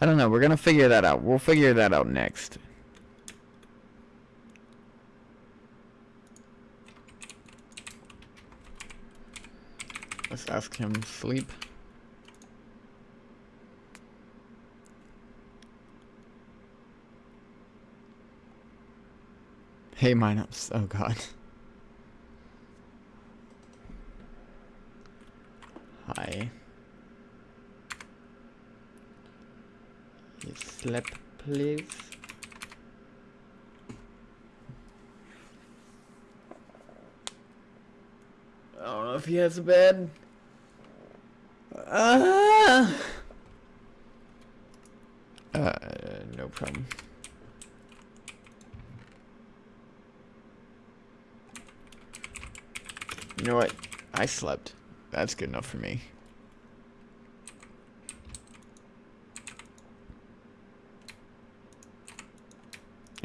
I don't know. We're gonna figure that out. We'll figure that out next. Let's ask him sleep. Hey, Minops. Oh, God. Hi. You sleep, please? I don't know if he has a bed. Uh, uh, no problem. You know what? I slept. That's good enough for me.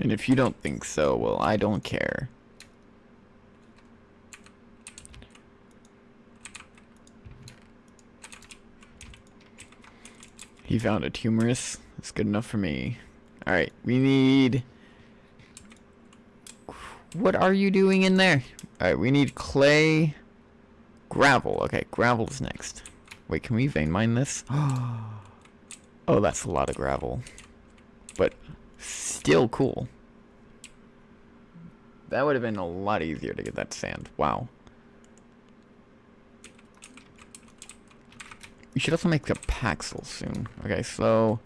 And if you don't think so, well, I don't care. He found it humorous. That's good enough for me. Alright, we need... What are you doing in there? Alright, we need clay... Gravel. Okay, gravel is next. Wait, can we vein mine this? oh, that's a lot of gravel. But still cool. That would have been a lot easier to get that sand. Wow. We should also make a paxel soon. Okay, so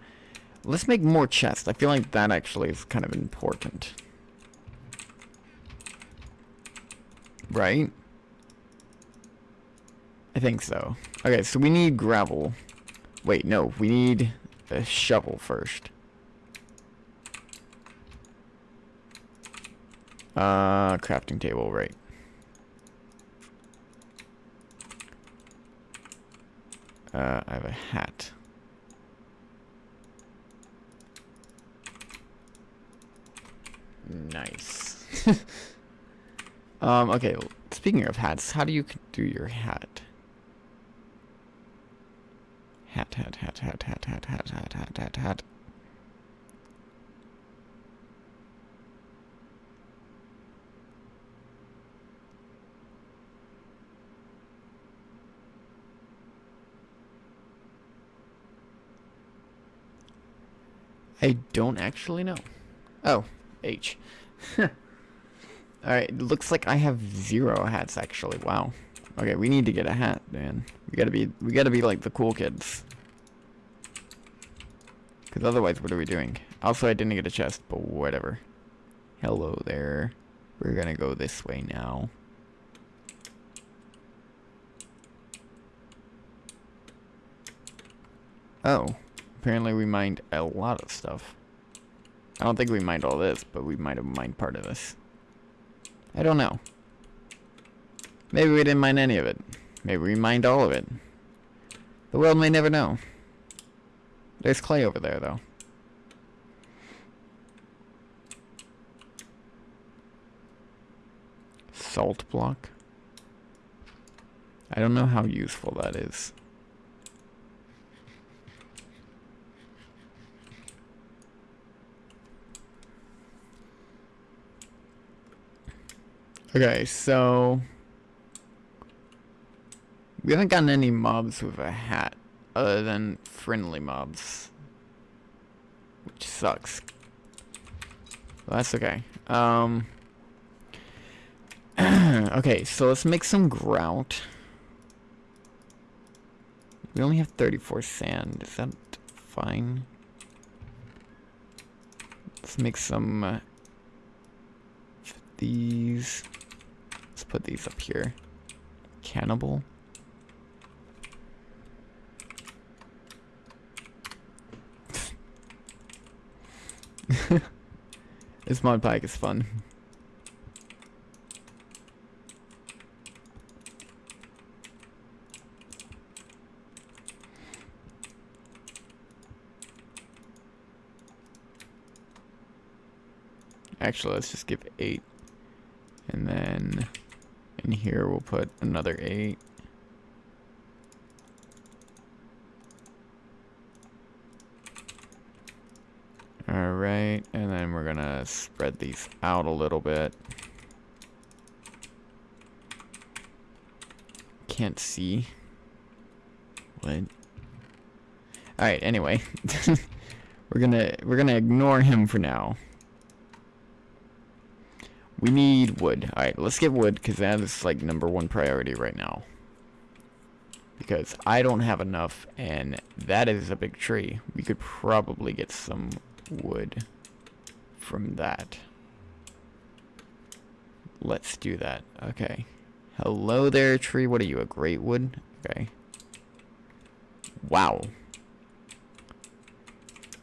let's make more chests. I feel like that actually is kind of important. Right? I think so. Okay, so we need gravel. Wait, no, we need a shovel first. Uh, crafting table, right. Uh, I have a hat. Nice. um, okay, speaking of hats, how do you do your hat? Hat, hat, hat, hat, hat, hat, hat, hat, hat, hat, hat. I don't actually know. Oh, H. Alright, it looks like I have zero hats actually. Wow. Okay, we need to get a hat, man. We gotta be we gotta be like the cool kids. Cause otherwise what are we doing? Also I didn't get a chest, but whatever. Hello there. We're gonna go this way now. Oh. Apparently we mined a lot of stuff. I don't think we mined all this, but we might have mined part of this. I don't know. Maybe we didn't mine any of it. Maybe we mined all of it. The world may never know. There's clay over there, though. Salt block. I don't know how useful that is. Okay, so... We haven't gotten any mobs with a hat, other than friendly mobs. Which sucks. Well, that's okay. Um... okay, so let's make some grout. We only have 34 sand. Is that fine? Let's make some... Uh, these put these up here. Cannibal. this mod pack is fun. Actually, let's just give eight. And then in here, we'll put another eight. All right, and then we're gonna spread these out a little bit. Can't see. What? All right, anyway. we're gonna we're gonna ignore him for now. We need wood. Alright, let's get wood, because that is like number one priority right now. Because I don't have enough, and that is a big tree. We could probably get some wood from that. Let's do that. Okay. Hello there, tree. What are you, a great wood? Okay. Wow.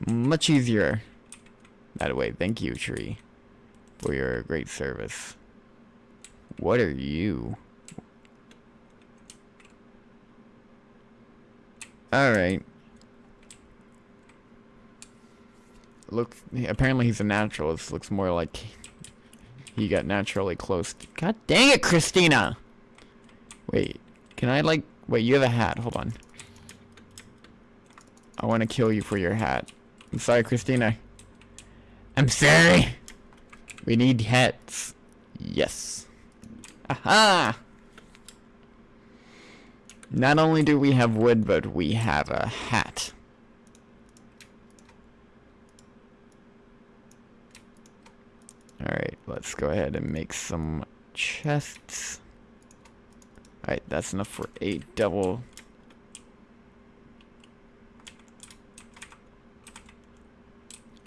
Much easier that way. Thank you, tree for your great service. What are you? Alright. Look, apparently he's a naturalist. Looks more like he got naturally close. God dang it, Christina! Wait, can I like... Wait, you have a hat. Hold on. I want to kill you for your hat. I'm sorry, Christina. I'm sorry. We need hats. Yes. Aha! Not only do we have wood, but we have a hat. Alright, let's go ahead and make some chests. Alright, that's enough for eight double.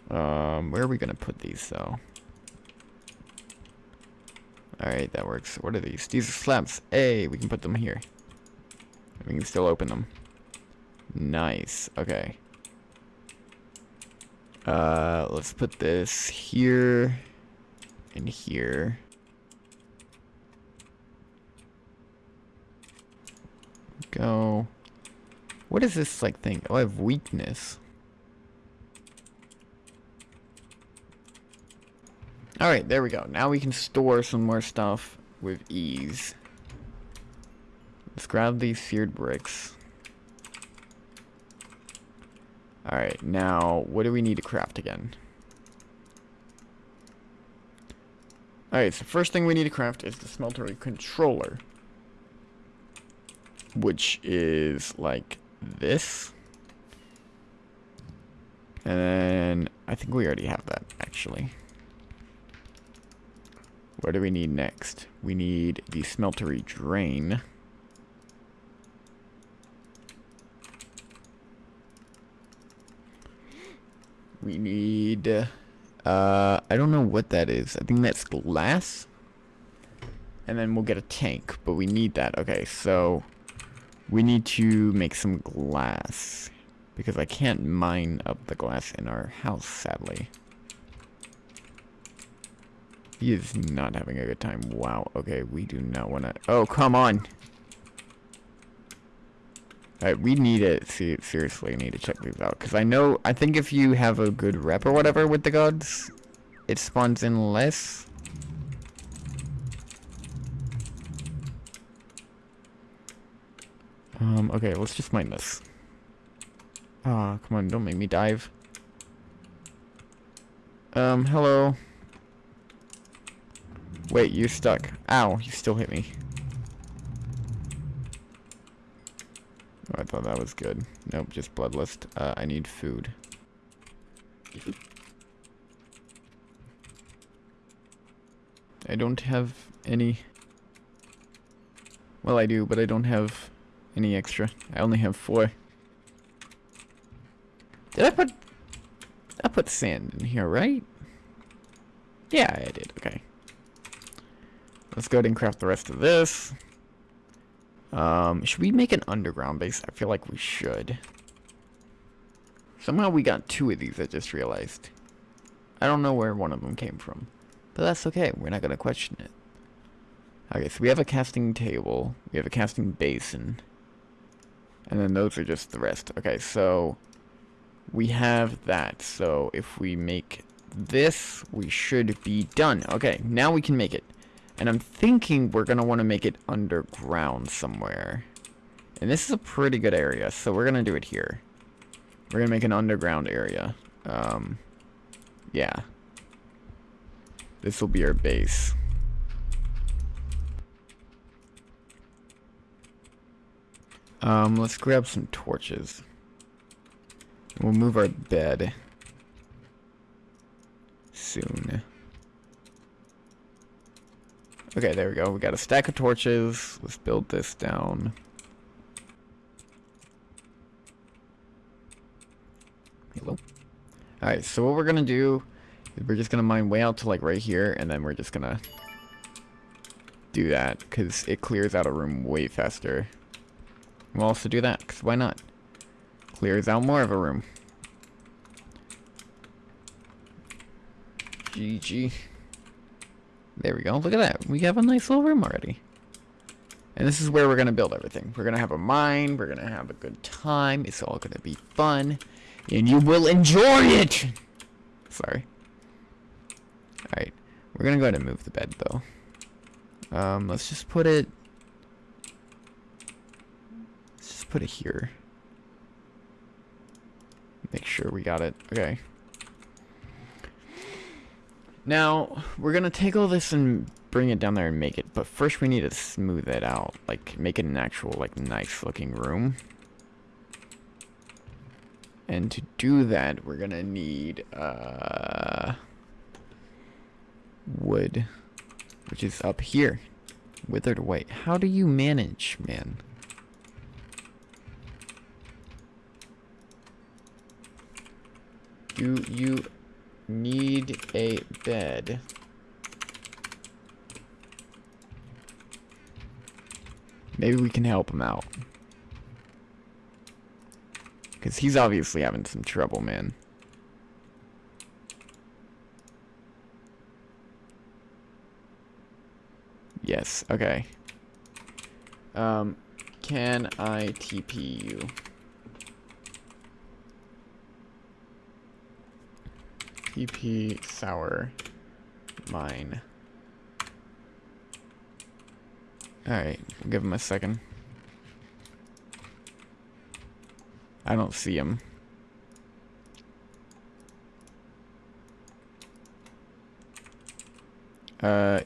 Um, where are we gonna put these though? Alright, that works. What are these? These are slabs. Hey, we can put them here. We can still open them. Nice. Okay. Uh, let's put this here and here. Go. What is this like thing? Oh, I have weakness. Alright, there we go. Now we can store some more stuff with ease. Let's grab these seared bricks. Alright, now, what do we need to craft again? Alright, so first thing we need to craft is the smeltery controller. Which is like this. And then, I think we already have that, actually. What do we need next? We need the smeltery drain. We need... Uh, I don't know what that is. I think that's glass. And then we'll get a tank, but we need that. Okay, so we need to make some glass. Because I can't mine up the glass in our house, sadly. He is not having a good time. Wow. Okay, we do not want to... Oh, come on! Alright, we need to... See, seriously need to check these out. Because I know... I think if you have a good rep or whatever with the gods, it spawns in less. Um, okay, let's just mine this. Ah, oh, come on, don't make me dive. Um, hello. Wait, you're stuck. Ow, you still hit me. Oh, I thought that was good. Nope, just bloodlust. Uh, I need food. I don't have any... Well, I do, but I don't have any extra. I only have four. Did I put... I put sand in here, right? Yeah, I did. Okay. Let's go ahead and craft the rest of this. Um, should we make an underground base? I feel like we should. Somehow we got two of these, I just realized. I don't know where one of them came from. But that's okay, we're not going to question it. Okay, so we have a casting table. We have a casting basin. And then those are just the rest. Okay, so we have that. So if we make this, we should be done. Okay, now we can make it. And I'm thinking we're going to want to make it underground somewhere. And this is a pretty good area, so we're going to do it here. We're going to make an underground area. Um, yeah. This will be our base. Um, let's grab some torches. We'll move our bed soon. Okay, there we go. We got a stack of torches. Let's build this down. Hello. Alright, so what we're gonna do is we're just gonna mine way out to like right here, and then we're just gonna do that, because it clears out a room way faster. We'll also do that, because why not? Clears out more of a room. GG. There we go. Look at that. We have a nice little room already. And this is where we're going to build everything. We're going to have a mine. We're going to have a good time. It's all going to be fun. And you will enjoy it! Sorry. Alright. We're going to go ahead and move the bed, though. Um, let's just put it... Let's just put it here. Make sure we got it. Okay. Now, we're gonna take all this and bring it down there and make it, but first we need to smooth it out. Like, make it an actual, like, nice looking room. And to do that, we're gonna need, uh... Wood. Which is up here. Withered white. How do you manage, man? Do you need a bed? Maybe we can help him out. Because he's obviously having some trouble, man. Yes, okay. Um, can I TP you? TP sour mine. Alright, we'll give him a second. I don't see him. Uh,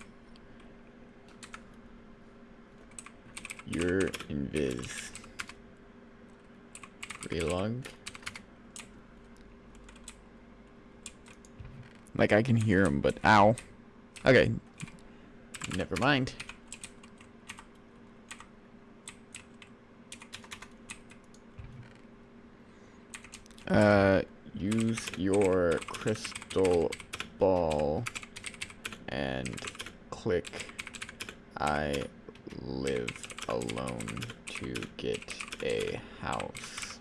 your invis. Relog. Like, I can hear him, but ow. Okay. Never mind. Uh, use your crystal ball and click I live alone to get a house.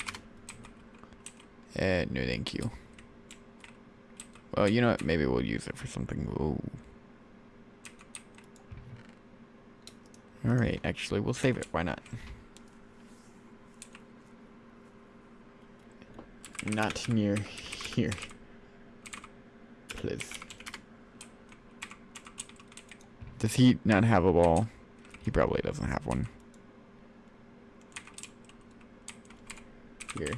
Uh, no thank you. Well, you know what? Maybe we'll use it for something. Alright, actually, we'll save it. Why not? Not near here. Please. Does he not have a ball? He probably doesn't have one. Here.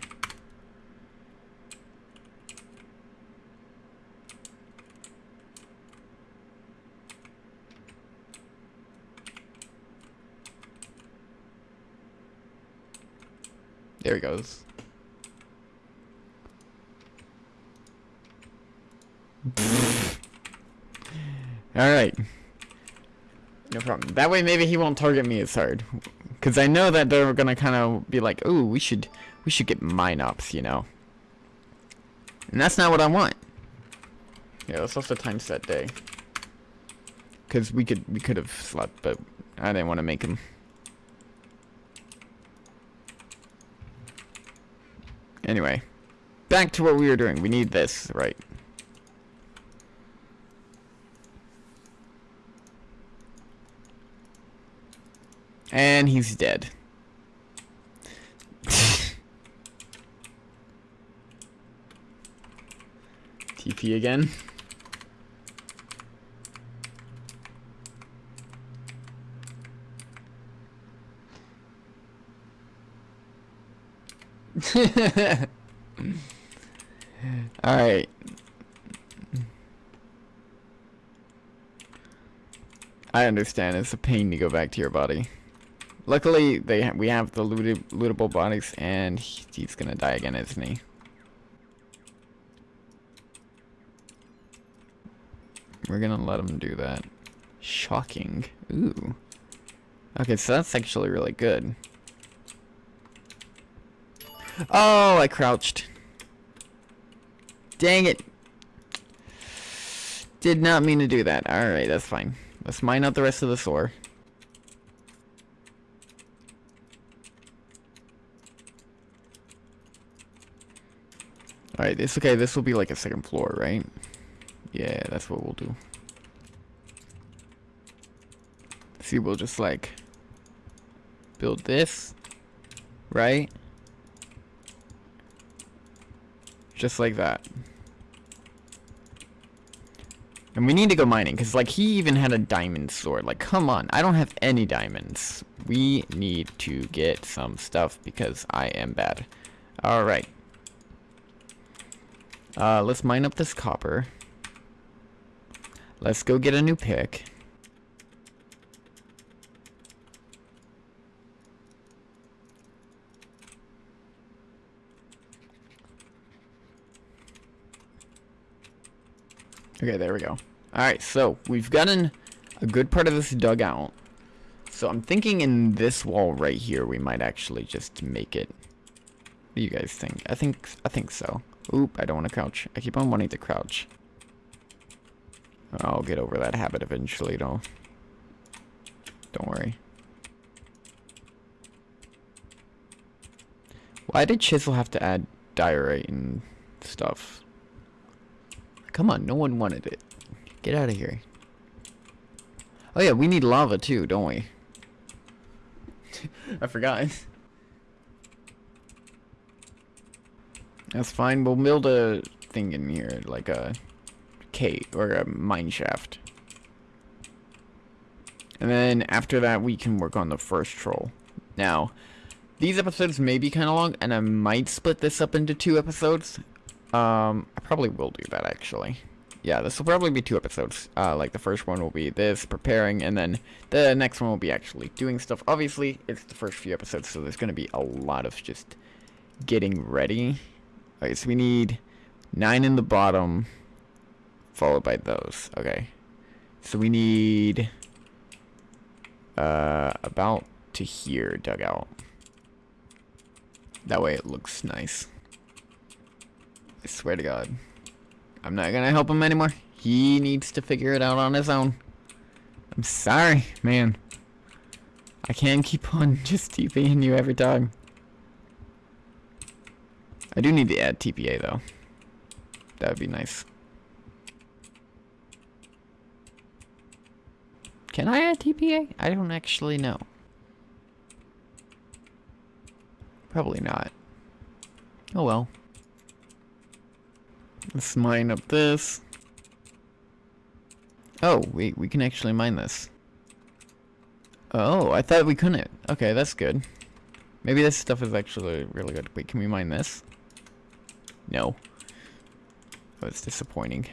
There he goes. Alright. No problem. That way maybe he won't target me as hard. Because I know that they're gonna kind of be like, ooh, we should, we should get mine ups, you know. And that's not what I want. Yeah, let's also time set day. Because we could, we could have slept, but I didn't want to make him. Anyway, back to what we were doing. We need this, right? And he's dead. TP again. Alright. I understand. It's a pain to go back to your body. Luckily, they ha we have the looted lootable bodies, and he he's gonna die again, isn't he? We're gonna let him do that. Shocking. Ooh. Okay, so that's actually really good. Oh, I crouched. Dang it. Did not mean to do that. Alright, that's fine. Let's mine out the rest of the ore. Alright, it's okay. This will be like a second floor, right? Yeah, that's what we'll do. See, we'll just like build this, right? Just like that. And we need to go mining, because, like, he even had a diamond sword. Like, come on. I don't have any diamonds. We need to get some stuff, because I am bad. Alright. Uh, let's mine up this copper. Let's go get a new pick. Okay, there we go. Alright, so we've gotten a good part of this dug out. So I'm thinking in this wall right here, we might actually just make it. What do you guys think? I think I think so. Oop, I don't want to crouch. I keep on wanting to crouch. I'll get over that habit eventually, don't don't worry. Why did Chisel have to add diorite and stuff? Come on, no one wanted it. Get out of here. Oh yeah, we need lava too, don't we? I forgot. That's fine. We'll build a thing in here, like a cave or a mine shaft. And then after that, we can work on the first troll. Now, these episodes may be kind of long, and I might split this up into two episodes. Um, I probably will do that, actually. Yeah, this will probably be two episodes. Uh, like, the first one will be this, preparing, and then the next one will be actually doing stuff. Obviously, it's the first few episodes, so there's going to be a lot of just getting ready. Okay, so we need nine in the bottom, followed by those. Okay. So we need uh, about to here dug out. That way it looks nice. I swear to God. I'm not gonna help him anymore. He needs to figure it out on his own. I'm sorry, man. I can't keep on just TPing you every time. I do need to add TPA though. That would be nice. Can I add TPA? I don't actually know. Probably not. Oh well. Let's mine up this. Oh, wait, we can actually mine this. Oh, I thought we couldn't. Okay, that's good. Maybe this stuff is actually really good. Wait, can we mine this? No. Oh, it's disappointing.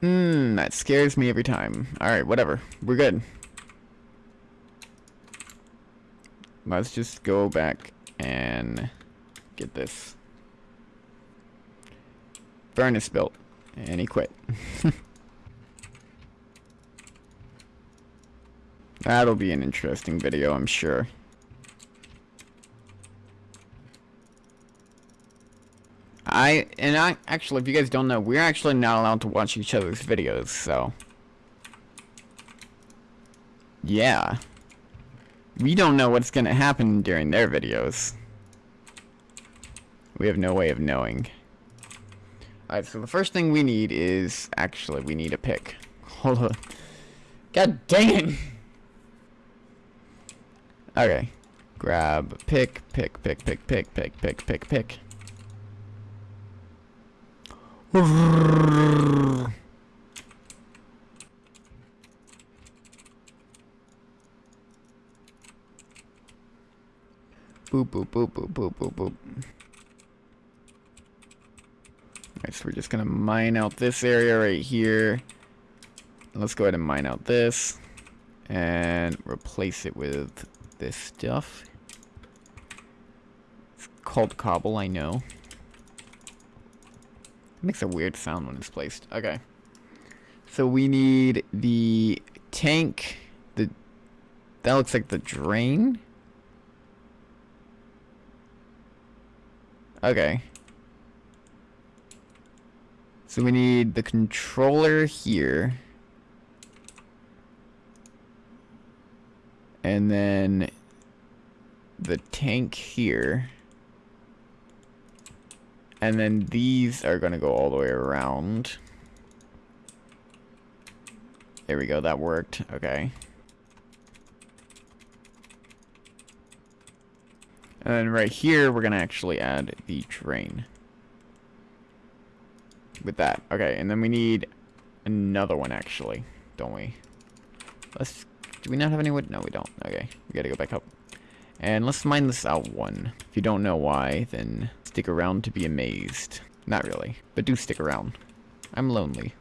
Hmm, that scares me every time. Alright, whatever. We're good. Let's just go back and get this furnace built. And he quit. That'll be an interesting video, I'm sure. I, and I, actually, if you guys don't know, we're actually not allowed to watch each other's videos, so. Yeah we don't know what's going to happen during their videos. We have no way of knowing. Alright, so the first thing we need is... Actually, we need a pick. Hold on. God dang it! Okay. Grab pick, pick, pick, pick, pick, pick, pick, pick, pick. Boop, boop, boop, boop, boop, boop, boop. Alright, so we're just gonna mine out this area right here. Let's go ahead and mine out this. And replace it with this stuff. It's called cobble, I know. It makes a weird sound when it's placed. Okay. So we need the tank. The That looks like the drain. Okay. So we need the controller here. And then the tank here. And then these are going to go all the way around. There we go, that worked. Okay. And then right here, we're going to actually add the drain. With that. Okay, and then we need another one, actually. Don't we? Let's... Do we not have any wood? No, we don't. Okay, we gotta go back up. And let's mine this out one. If you don't know why, then stick around to be amazed. Not really, but do stick around. I'm lonely.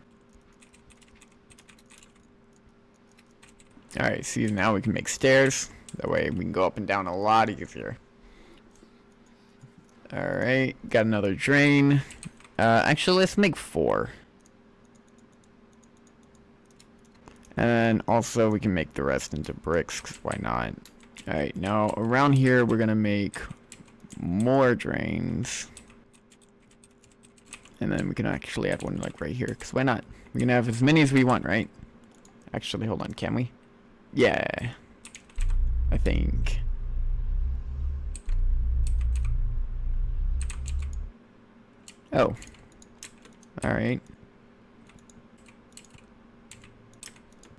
Alright, see now we can make stairs. That way we can go up and down a lot easier. Alright, got another drain. Uh, actually, let's make four. And also, we can make the rest into bricks, because why not? Alright, now around here, we're going to make more drains. And then we can actually add one, like, right here, because why not? We can have as many as we want, right? Actually, hold on, can we? Yeah. I think. Oh. Alright.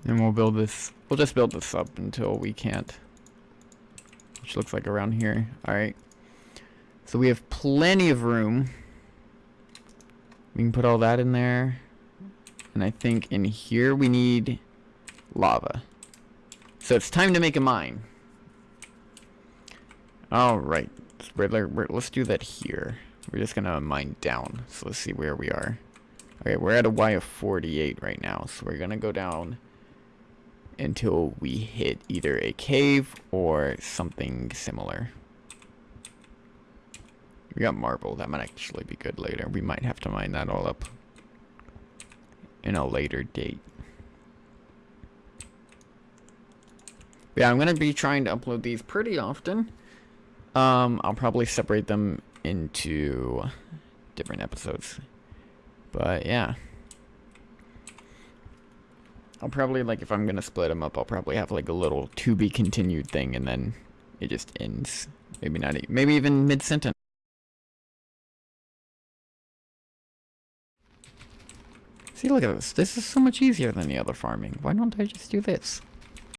And we'll build this, we'll just build this up until we can't. Which looks like around here. Alright. So we have plenty of room. We can put all that in there. And I think in here we need lava. So it's time to make a mine. Alright. Let's do that here. We're just gonna mine down. So let's see where we are. Okay, we're at a Y of 48 right now. So we're gonna go down until we hit either a cave or something similar. We got marble. That might actually be good later. We might have to mine that all up in a later date. Yeah, I'm going to be trying to upload these pretty often. Um, I'll probably separate them into different episodes. But yeah. I'll probably, like, if I'm going to split them up, I'll probably have, like, a little to be continued thing, and then it just ends. Maybe not, maybe even mid-sentence. See, look at this. This is so much easier than the other farming. Why don't I just do this?